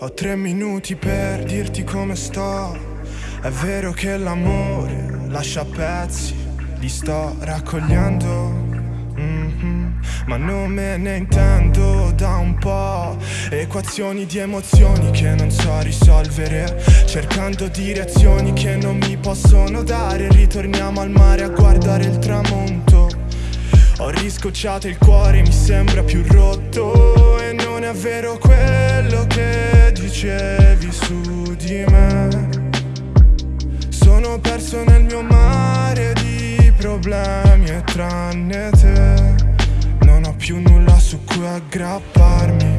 Ho tre minuti per dirti come sto. È vero che l'amore lascia pezzi, li sto raccogliendo. Mhm. Ma non me ne intendo da un po' Equazioni di emozioni che non so risolvere Cercando direzioni che non mi possono dare Ritorniamo al mare a guardare il tramonto Ho riscocciato il cuore, mi sembra più rotto E non è vero quello che dicevi su di me Sono perso nel mio mare di problemi e tranne te Non ho più nulla su cui aggrapparmi.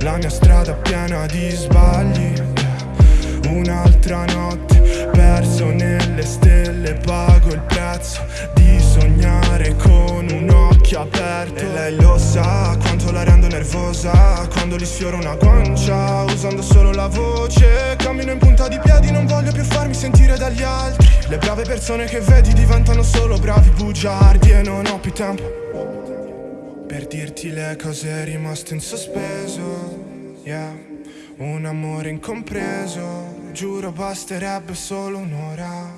La mia strada piena di sbagli. Un'altra notte perso nelle stelle Pago il prezzo occhio aperto E lei lo sa quanto la rendo nervosa. Quando gli sfioro una guancia Usando solo la voce Cammino in punta di piedi Non voglio più farmi sentire dagli altri. Le brave persone che vedi diventano solo bravi bugiardi E non ho più tempo Per dirti le cose rimaste in sospeso. Yeah un amore incompreso Giuro basterebbe solo un'ora.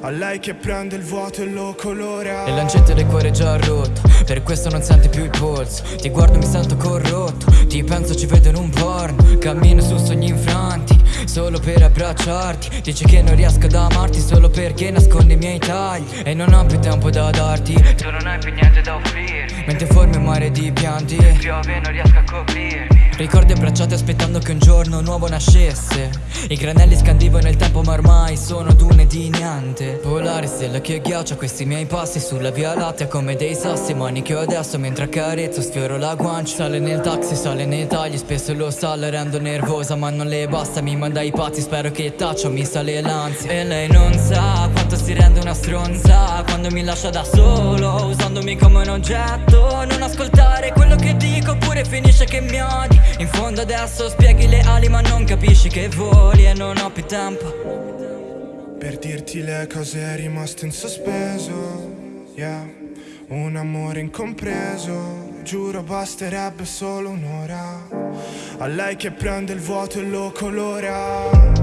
A lei che prende il vuoto e lo colora. E l'ancetto del cuore già rotto Per questo non senti più il polso Ti guardo mi sento corrotto. Ti penso ci vedo in un porno. Cammino su sogni infranti Solo per abbracciarti. Dici che non riesco ad amarti Solo perché nascondi i miei tagli. E non ho più tempo da darti. Tu non hai più niente da offrirmi. Mentre formi un mare di pianti. Piove non riesco a coprirmi. Ricordi abbracciati aspettando che un giorno nuovo nascesse. I granelli scandivano il tempo ma ormai sono dune di niente. Polare stella che ghiaccia questi miei passi Sulla via lattea come dei sassi. Mani che ho adesso mentre accarezzo sfioro la guancia. Sale nel taxi, sale nei tagli Spesso lo sa, la rendo nervosa ma non le basta. Mi manda i pazzi, spero che taccio, mi sale l'ansia. E lei non sa quanto si rende una stronza Quando mi lascia da solo Usandomi come un oggetto Non ascoltare quello che dico Oppure finisce che mi odi in fondo adesso spieghi le ali ma non capisci che voli e non ho più tempo. Per dirti le cose rimaste in sospeso Yeah. Un amore incompreso Giuro basterebbe solo un'ora. A lei che prende il vuoto e lo colora